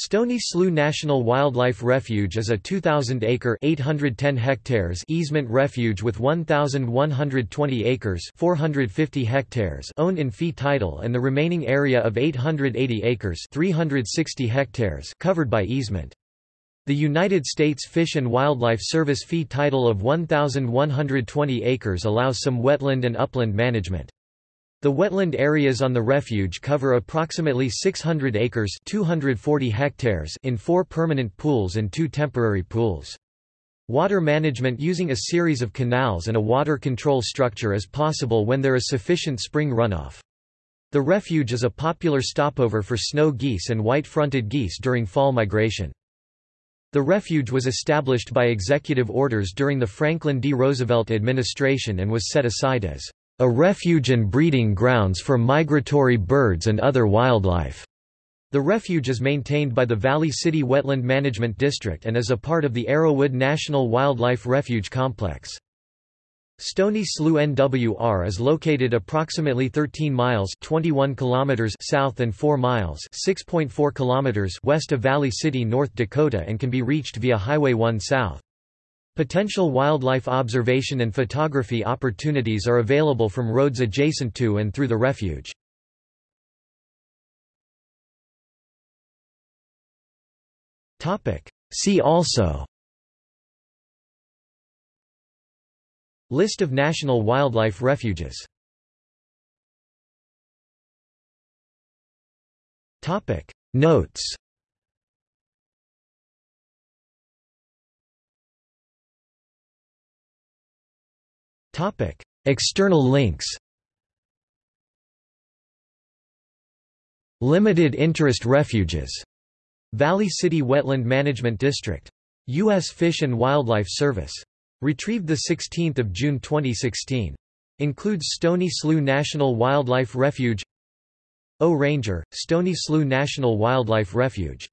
Stony Slough National Wildlife Refuge is a 2,000-acre (810 hectares) easement refuge with 1,120 acres (450 hectares) owned in fee title and the remaining area of 880 acres (360 hectares) covered by easement. The United States Fish and Wildlife Service fee title of 1,120 acres allows some wetland and upland management. The wetland areas on the refuge cover approximately 600 acres 240 hectares in four permanent pools and two temporary pools. Water management using a series of canals and a water control structure is possible when there is sufficient spring runoff. The refuge is a popular stopover for snow geese and white-fronted geese during fall migration. The refuge was established by executive orders during the Franklin D. Roosevelt administration and was set aside as a refuge and breeding grounds for migratory birds and other wildlife. The refuge is maintained by the Valley City Wetland Management District and is a part of the Arrowwood National Wildlife Refuge Complex. Stony Slough NWR is located approximately 13 miles 21 kilometers south and 4 miles 6.4 kilometers west of Valley City, North Dakota and can be reached via Highway 1 south. Potential wildlife observation and photography opportunities are available from roads adjacent to and through the refuge. See also. List of national wildlife refuges. Notes External links Limited interest refuges. Valley City Wetland Management District. U.S. Fish and Wildlife Service. Retrieved 16 June 2016. Includes Stony Slough National Wildlife Refuge O Ranger, Stony Slough National Wildlife Refuge